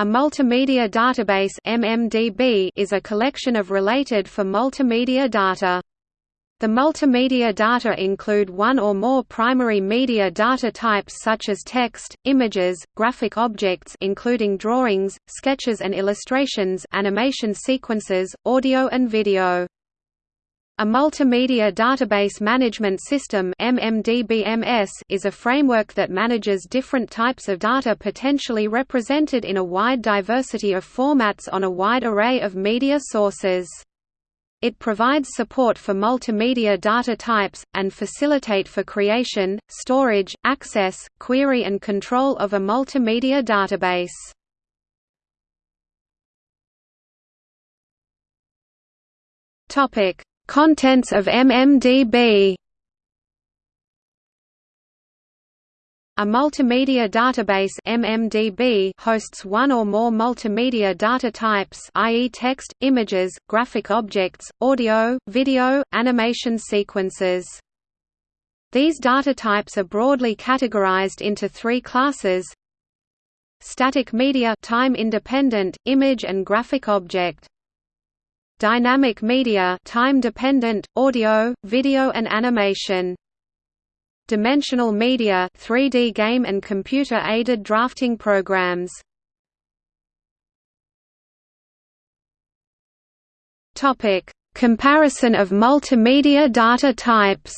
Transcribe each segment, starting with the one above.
A multimedia database MMDB is a collection of related for multimedia data. The multimedia data include one or more primary media data types such as text, images, graphic objects including drawings, sketches and illustrations, animation sequences, audio and video. A multimedia database management system is a framework that manages different types of data potentially represented in a wide diversity of formats on a wide array of media sources. It provides support for multimedia data types, and facilitate for creation, storage, access, query and control of a multimedia database. Topic Contents of MMDB A multimedia database MMDB hosts one or more multimedia data types i.e. text, images, graphic objects, audio, video, animation sequences. These data types are broadly categorized into three classes Static media time independent, image and graphic object Dynamic media time-dependent, audio, video and animation. Dimensional media 3D game and computer-aided drafting programs. Comparison of multimedia data types.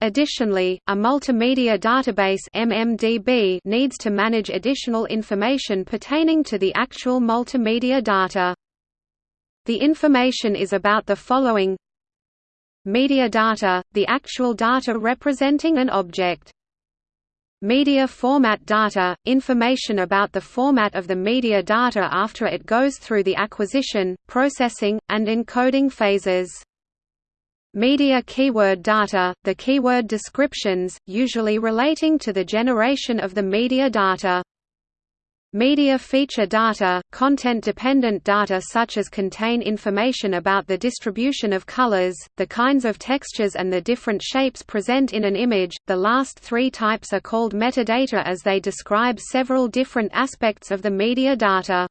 Additionally, a multimedia database MMDB needs to manage additional information pertaining to the actual multimedia data. The information is about the following Media data, the actual data representing an object. Media format data, information about the format of the media data after it goes through the acquisition, processing, and encoding phases. Media keyword data, the keyword descriptions, usually relating to the generation of the media data. Media feature data, content-dependent data such as contain information about the distribution of colors, the kinds of textures and the different shapes present in an image. The last three types are called metadata as they describe several different aspects of the media data.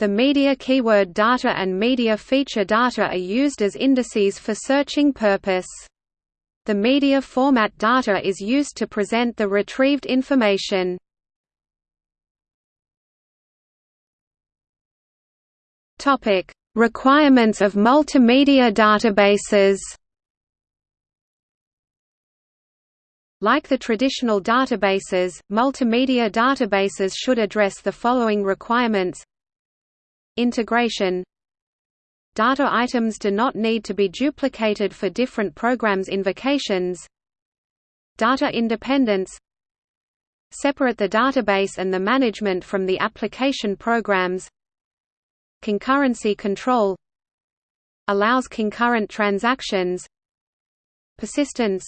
The media keyword data and media feature data are used as indices for searching purpose. The media format data is used to present the retrieved information. Topic: Requirements of multimedia databases. Like the traditional databases, multimedia databases should address the following requirements Integration. Data items do not need to be duplicated for different programs invocations Data independence. Separate the database and the management from the application programs. Concurrency control. Allows concurrent transactions. Persistence.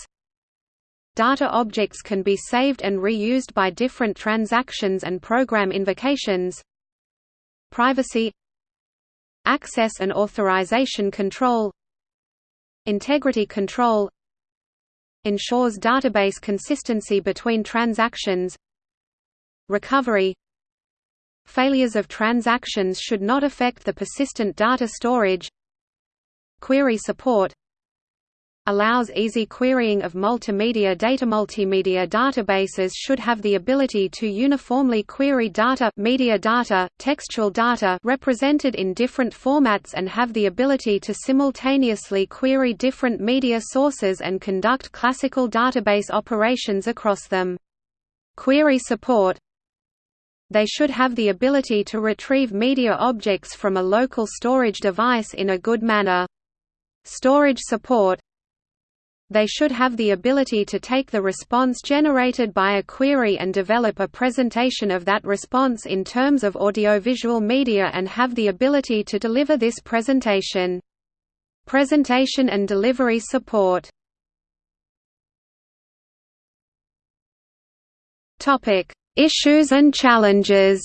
Data objects can be saved and reused by different transactions and program invocations. Privacy Access and authorization control Integrity control Ensures database consistency between transactions Recovery Failures of transactions should not affect the persistent data storage Query support allows easy querying of multimedia data. Multimedia databases should have the ability to uniformly query data, media data, textual data represented in different formats and have the ability to simultaneously query different media sources and conduct classical database operations across them. Query support they should have the ability to retrieve media objects from a local storage device in a good manner. Storage support they should have the ability to take the response generated by a query and develop a presentation of that response in terms of audiovisual media and have the ability to deliver this presentation. Presentation and delivery support Issues and challenges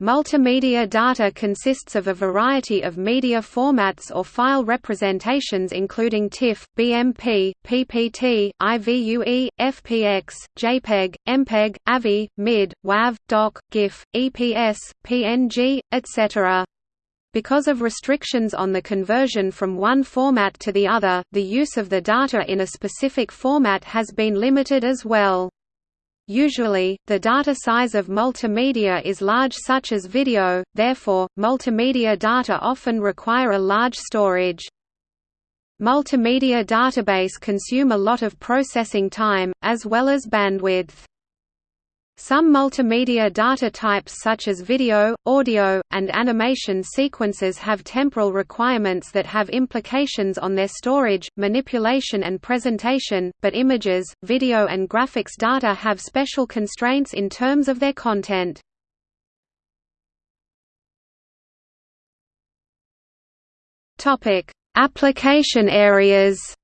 Multimedia data consists of a variety of media formats or file representations including TIFF, BMP, PPT, IVUE, FPX, JPEG, MPEG, AVI, MID, WAV, DOC, GIF, EPS, PNG, etc. Because of restrictions on the conversion from one format to the other, the use of the data in a specific format has been limited as well. Usually, the data size of multimedia is large such as video, therefore, multimedia data often require a large storage. Multimedia database consume a lot of processing time, as well as bandwidth. Some multimedia data types such as video, audio, and animation sequences have temporal requirements that have implications on their storage, manipulation and presentation, but images, video and graphics data have special constraints in terms of their content. Application areas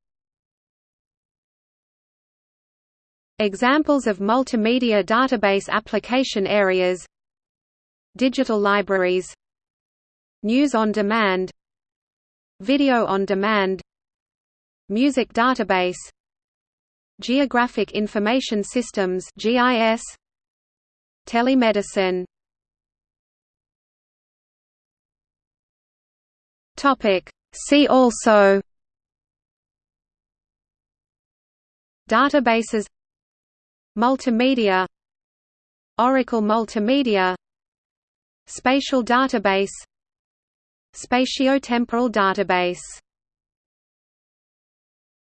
Examples of multimedia database application areas. Digital libraries. News on demand. Video on demand. Music database. Geographic Information Systems GIS Telemedicine. Topic. See also. Databases Multimedia Oracle Multimedia Spatial database Spatiotemporal database